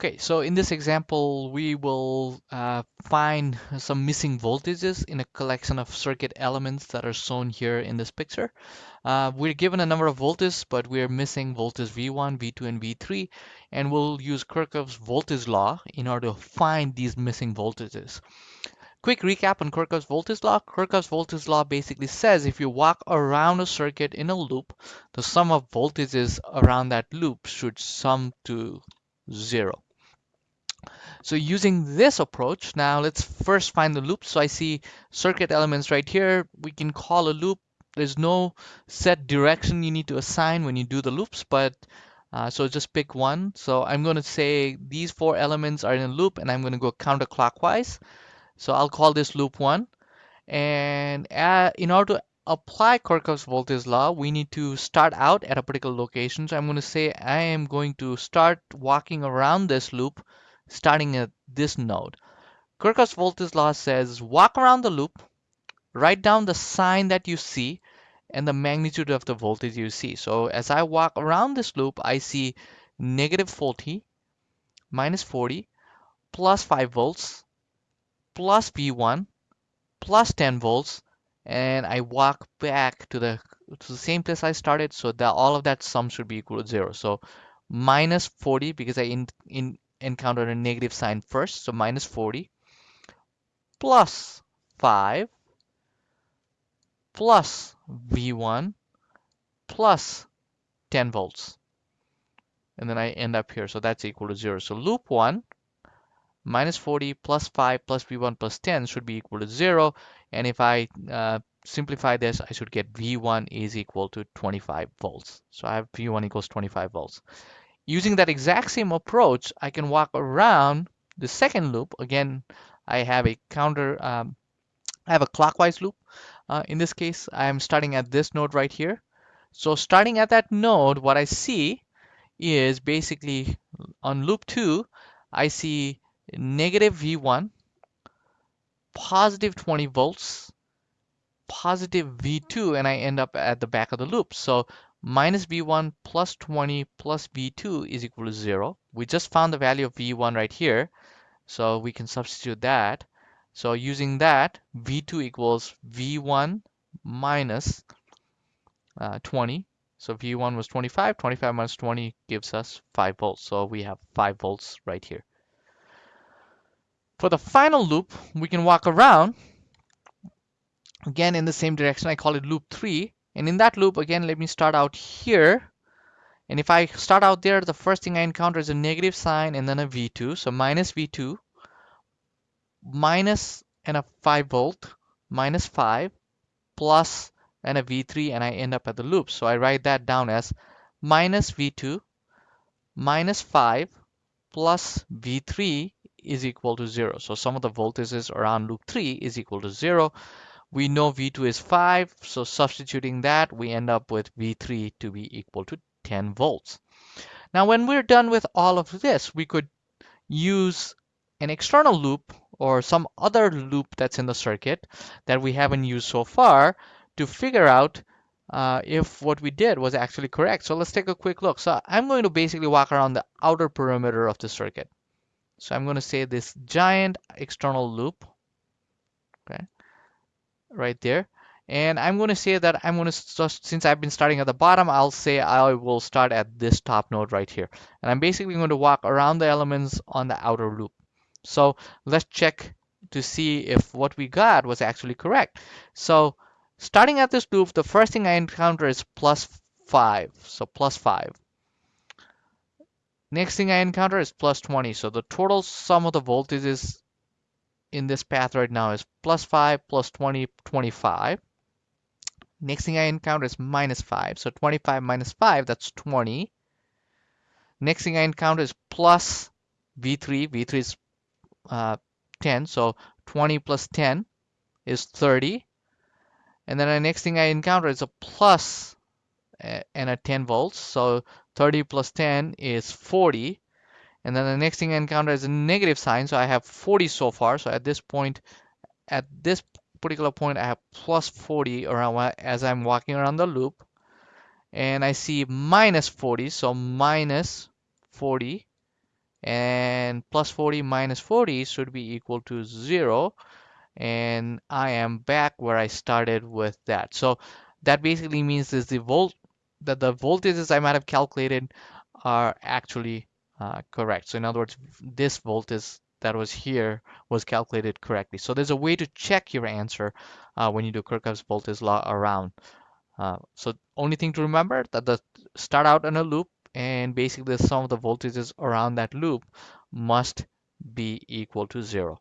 Okay, so in this example, we will uh, find some missing voltages in a collection of circuit elements that are shown here in this picture. Uh, we're given a number of voltages, but we're missing voltage V1, V2, and V3, and we'll use Kirchhoff's voltage law in order to find these missing voltages. Quick recap on Kirchhoff's voltage law. Kirchhoff's voltage law basically says if you walk around a circuit in a loop, the sum of voltages around that loop should sum to zero. So using this approach, now let's first find the loop. So I see circuit elements right here. We can call a loop. There's no set direction you need to assign when you do the loops, but uh, so just pick one. So I'm going to say these four elements are in a loop and I'm going to go counterclockwise. So I'll call this loop one. And uh, in order to apply Kirchhoff's voltage law, we need to start out at a particular location. So I'm going to say I am going to start walking around this loop starting at this node. Kirchhoff's voltage law says walk around the loop, write down the sign that you see and the magnitude of the voltage you see. So as I walk around this loop, I see negative 40, minus 40, plus 5 volts, plus V1 plus 10 volts and I walk back to the to the same place I started so that all of that sum should be equal to zero so minus 40 because I in, in encountered a negative sign first so minus 40 plus 5 plus V1 plus 10 volts and then I end up here so that's equal to zero so loop 1 minus 40 plus 5 plus V1 plus 10 should be equal to 0. And if I uh, simplify this, I should get V1 is equal to 25 volts. So I have V1 equals 25 volts. Using that exact same approach, I can walk around the second loop. Again, I have a counter, um, I have a clockwise loop. Uh, in this case, I'm starting at this node right here. So starting at that node, what I see is basically on loop 2, I see negative V1, positive 20 volts, positive V2, and I end up at the back of the loop. So minus V1 plus 20 plus V2 is equal to 0. We just found the value of V1 right here, so we can substitute that. So using that, V2 equals V1 minus uh, 20. So V1 was 25, 25 minus 20 gives us 5 volts. So we have 5 volts right here. For the final loop, we can walk around again in the same direction. I call it loop 3. And in that loop, again, let me start out here. And if I start out there, the first thing I encounter is a negative sign and then a V2. So minus V2, minus and a 5 volt, minus 5, plus and a V3, and I end up at the loop. So I write that down as minus V2, minus 5, plus V3 is equal to 0. So sum of the voltages around loop 3 is equal to 0. We know V2 is 5, so substituting that, we end up with V3 to be equal to 10 volts. Now when we're done with all of this, we could use an external loop or some other loop that's in the circuit that we haven't used so far to figure out uh, if what we did was actually correct. So let's take a quick look. So I'm going to basically walk around the outer perimeter of the circuit. So I'm going to say this giant external loop, okay, right there. And I'm going to say that I'm going to, since I've been starting at the bottom, I'll say I will start at this top node right here. And I'm basically going to walk around the elements on the outer loop. So let's check to see if what we got was actually correct. So starting at this loop, the first thing I encounter is plus 5. So plus 5. Next thing I encounter is plus 20. So the total sum of the voltages in this path right now is plus 5, plus 20, 25. Next thing I encounter is minus 5. So 25 minus 5, that's 20. Next thing I encounter is plus V3. V3 is uh, 10. So 20 plus 10 is 30. And then the next thing I encounter is a uh, and a 10 volts. So 30 plus 10 is 40. And then the next thing I encounter is a negative sign. So I have 40 so far. So at this point, at this particular point, I have plus 40 around as I'm walking around the loop. And I see minus 40. So minus 40 and plus 40 minus 40 should be equal to 0 and I am back where I started with that. So that basically means is the volt that the voltages I might have calculated are actually uh, correct. So in other words, this voltage that was here was calculated correctly. So there's a way to check your answer uh, when you do Kirchhoff's voltage law around. Uh, so only thing to remember that the start out in a loop and basically the sum of the voltages around that loop must be equal to zero.